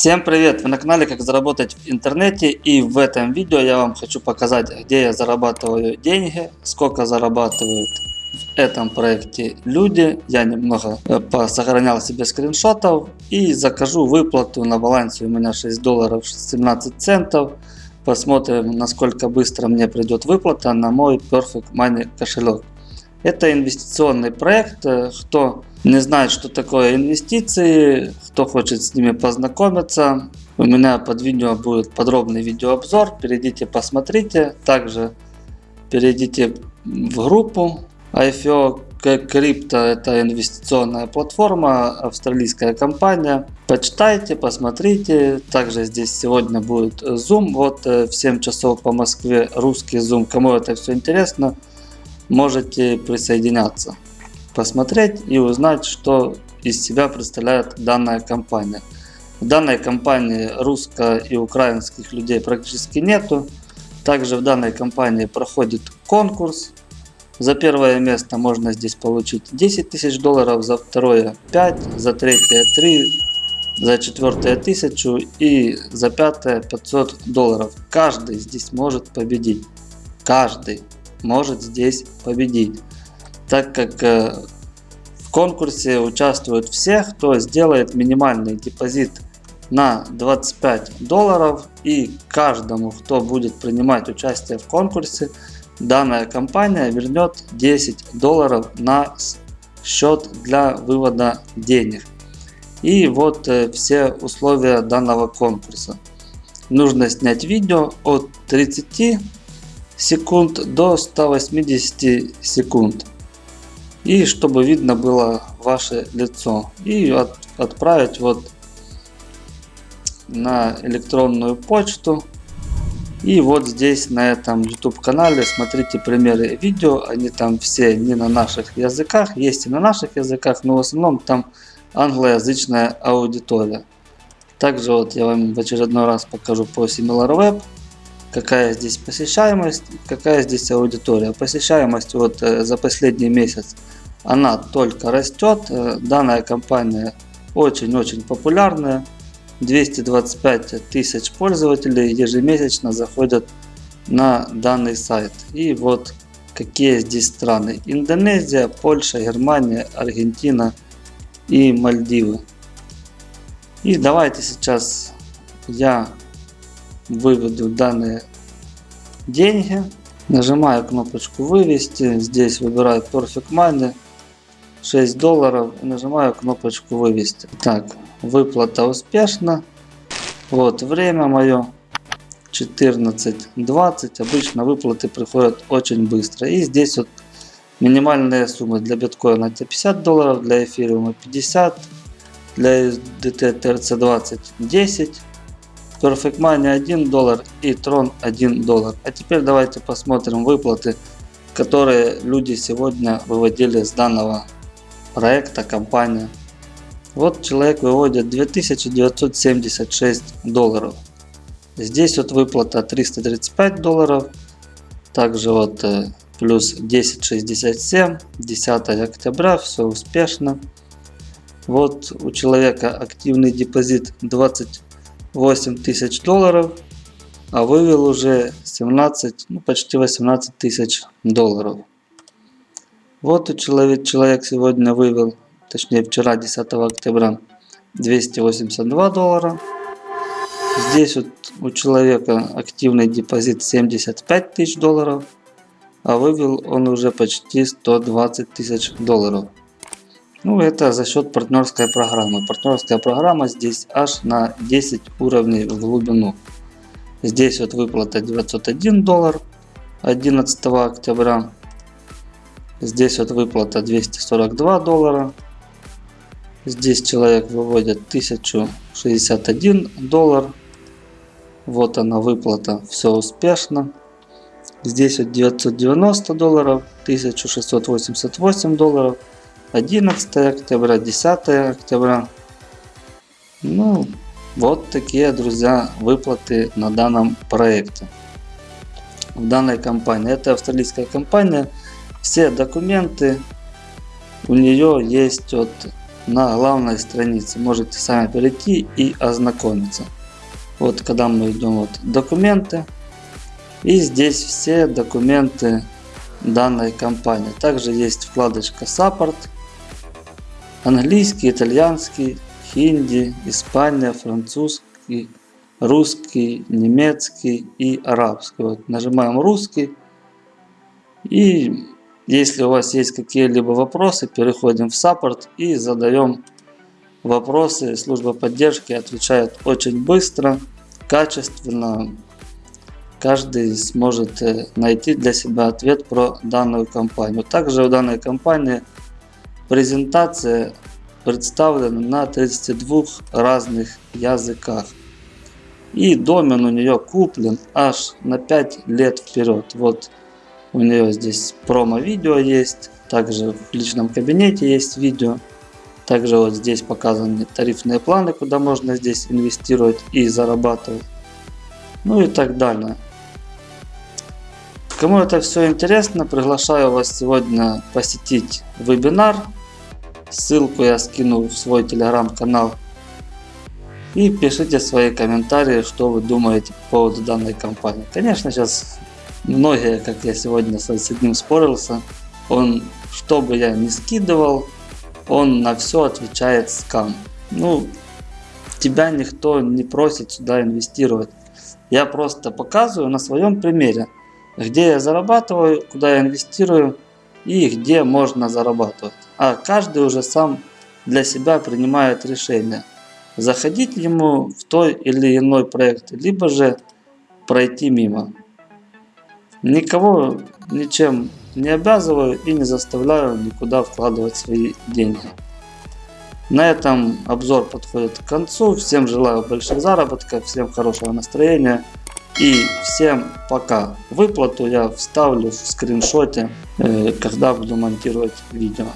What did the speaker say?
Всем привет! Вы на канале Как заработать в интернете и в этом видео я вам хочу показать где я зарабатываю деньги, сколько зарабатывают в этом проекте люди. Я немного э, сохранял себе скриншотов и закажу выплату на балансе у меня 6 долларов 17 центов. Посмотрим насколько быстро мне придет выплата на мой Perfect Money кошелек. Это инвестиционный проект. Э, кто не знает, что такое инвестиции, кто хочет с ними познакомиться, у меня под видео будет подробный видеообзор. Перейдите, посмотрите. Также перейдите в группу IFO Crypto это инвестиционная платформа, австралийская компания. Почитайте, посмотрите. Также здесь сегодня будет Zoom. Вот э, в 7 часов по Москве русский Zoom. Кому это все интересно, можете присоединяться, посмотреть и узнать, что из себя представляет данная компания. В данной компании русско- и украинских людей практически нету. Также в данной компании проходит конкурс. За первое место можно здесь получить 10 тысяч долларов, за второе 5, за третье 3, за четвертое 1000 и за пятое 500 долларов. Каждый здесь может победить. Каждый может здесь победить. Так как э, в конкурсе участвуют все, кто сделает минимальный депозит на 25 долларов и каждому, кто будет принимать участие в конкурсе, данная компания вернет 10 долларов на счет для вывода денег. И вот э, все условия данного конкурса. Нужно снять видео от 30 секунд до 180 секунд. И чтобы видно было ваше лицо. И от, отправить вот на электронную почту. И вот здесь на этом YouTube канале смотрите примеры видео. Они там все не на наших языках. Есть и на наших языках, но в основном там англоязычная аудитория. Также вот я вам в очередной раз покажу по SimilarWeb какая здесь посещаемость, какая здесь аудитория. Посещаемость вот э, за последний месяц она только растет. Э, данная компания очень-очень популярная. 225 тысяч пользователей ежемесячно заходят на данный сайт. И вот какие здесь страны. Индонезия, Польша, Германия, Аргентина и Мальдивы. И давайте сейчас я выведу данные деньги. Нажимаю кнопочку вывести. Здесь выбираю Perfect Money. 6 долларов. Нажимаю кнопочку вывести. Так, выплата успешна. Вот время мое. 14.20. Обычно выплаты приходят очень быстро. И здесь вот минимальные суммы для биткоина это 50 долларов, для эфириума 50, для USDT TRC20 10 Perfect Money 1 доллар и Tron 1 доллар. А теперь давайте посмотрим выплаты, которые люди сегодня выводили с данного проекта, компания. Вот человек выводит 2976 долларов. Здесь вот выплата 335 долларов. Также вот э, плюс 1067, 10 октября, все успешно. Вот у человека активный депозит 20 8 тысяч долларов, а вывел уже 17, ну почти 18 тысяч долларов. Вот человек, человек сегодня вывел, точнее вчера 10 октября 282 доллара. Здесь вот у человека активный депозит 75 тысяч долларов, а вывел он уже почти 120 тысяч долларов. Ну, это за счет партнерской программы. Партнерская программа здесь аж на 10 уровней в глубину. Здесь вот выплата 901 доллар 11 октября. Здесь вот выплата 242 доллара. Здесь человек выводит 1061 доллар. Вот она выплата, все успешно. Здесь вот 990 долларов, 1688 долларов. 11 октября, 10 октября. Ну, вот такие, друзья, выплаты на данном проекте. В данной компании. Это австралийская компания. Все документы у нее есть от на главной странице. Можете сами перейти и ознакомиться. Вот когда мы идем вот документы. И здесь все документы данной компании. Также есть вкладочка Support. Английский, итальянский, хинди, Испания, французский, русский, немецкий и арабский. Вот нажимаем русский. И если у вас есть какие-либо вопросы, переходим в саппорт и задаем вопросы. Служба поддержки отвечает очень быстро, качественно. Каждый сможет э, найти для себя ответ про данную компанию. Также у данной компании презентация представлена на 32 разных языках. И домен у нее куплен аж на 5 лет вперед. Вот у нее здесь промо-видео есть. Также в личном кабинете есть видео. Также вот здесь показаны тарифные планы, куда можно здесь инвестировать и зарабатывать. Ну и так далее. Кому это все интересно, приглашаю вас сегодня посетить вебинар. Ссылку я скину в свой телеграм-канал. И пишите свои комментарии, что вы думаете по поводу данной компании. Конечно, сейчас многие, как я сегодня с одним спорился, он, что бы я ни скидывал, он на все отвечает скам. Ну, тебя никто не просит сюда инвестировать. Я просто показываю на своем примере, где я зарабатываю, куда я инвестирую и где можно зарабатывать. А каждый уже сам для себя принимает решение, заходить ему в той или иной проект, либо же пройти мимо. Никого ничем не обязываю и не заставляю никуда вкладывать свои деньги. На этом обзор подходит к концу. Всем желаю больших заработков, всем хорошего настроения и всем пока. Выплату я вставлю в скриншоте, э, когда буду монтировать видео.